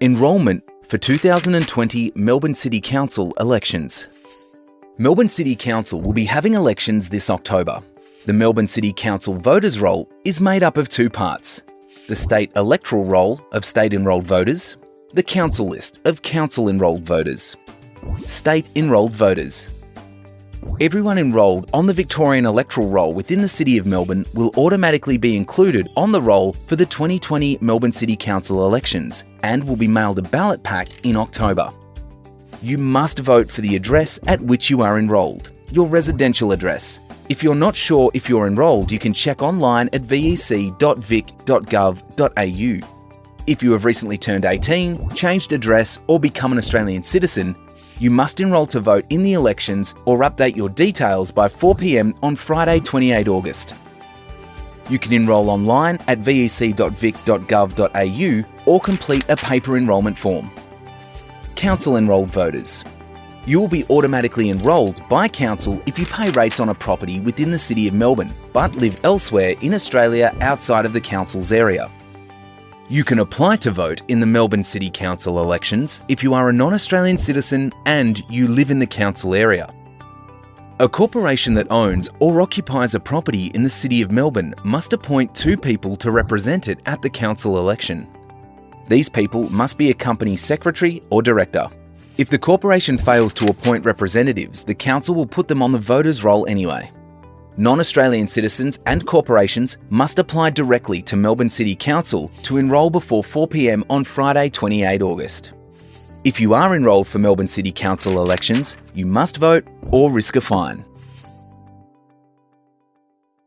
Enrolment for 2020 Melbourne City Council elections. Melbourne City Council will be having elections this October. The Melbourne City Council voters roll is made up of two parts. The state electoral roll of state enrolled voters, the council list of council enrolled voters. State enrolled voters. Everyone enrolled on the Victorian electoral roll within the City of Melbourne will automatically be included on the roll for the 2020 Melbourne City Council elections and will be mailed a ballot pack in October. You must vote for the address at which you are enrolled, your residential address. If you're not sure if you're enrolled, you can check online at vec.vic.gov.au. If you have recently turned 18, changed address, or become an Australian citizen, you must enrol to vote in the elections or update your details by 4pm on Friday 28 August. You can enrol online at vec.vic.gov.au or complete a paper enrolment form. Council enrolled voters. You will be automatically enrolled by Council if you pay rates on a property within the City of Melbourne but live elsewhere in Australia outside of the Council's area. You can apply to vote in the Melbourne City Council elections if you are a non-Australian citizen and you live in the council area. A corporation that owns or occupies a property in the City of Melbourne must appoint two people to represent it at the council election. These people must be a company secretary or director. If the corporation fails to appoint representatives, the council will put them on the voters' roll anyway non-Australian citizens and corporations must apply directly to Melbourne City Council to enrol before 4pm on Friday 28 August. If you are enrolled for Melbourne City Council elections, you must vote or risk a fine.